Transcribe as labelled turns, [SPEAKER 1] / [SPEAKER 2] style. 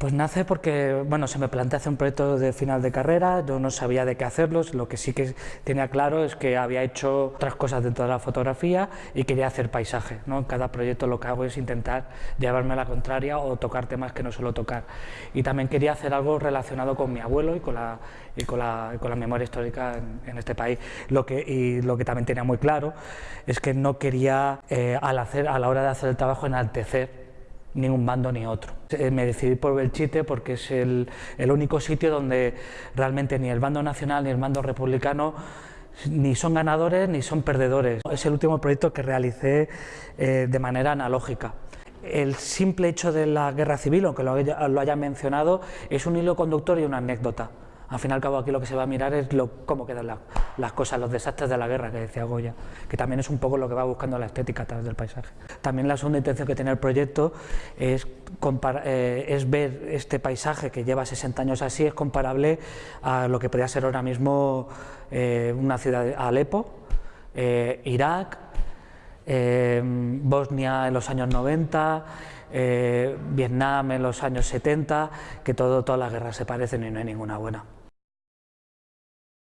[SPEAKER 1] Pues nace porque, bueno, se me plantea hacer un proyecto de final de carrera, yo no sabía de qué hacerlo, lo que sí que tenía claro es que había hecho otras cosas dentro de la fotografía y quería hacer paisaje, ¿no? En cada proyecto lo que hago es intentar llevarme a la contraria o tocar temas que no suelo tocar. Y también quería hacer algo relacionado con mi abuelo y con la, y con la, con la memoria histórica en, este país. Lo que, y lo que también tenía muy claro es que no quería, eh, al hacer, a la hora de hacer el trabajo, enaltecer ni un bando ni otro. Eh, me decidí por Belchite porque es el, único sitio donde realmente ni el bando nacional ni el bando republicano ni son ganadores ni son perdedores. Es el último proyecto que realicé eh, de manera analógica. El simple hecho de la guerra civil, aunque lo lo haya mencionado, es un hilo conductor y una anécdota. Al fin y al cabo aquí lo que se va a mirar es cómo quedan las cosas, los desastres de la guerra que decía Goya, que también es un poco lo que va buscando la estética a través del paisaje. También la segunda intención que tiene el proyecto es, eh, es ver este paisaje que lleva 60 años así, es comparable a lo que podría ser ahora mismo eh, una ciudad, Alepo, eh, Irak, Bosnia en los años 90, Vietnam en los años 70, que todo, todas las guerras se parecen y no hay ninguna buena.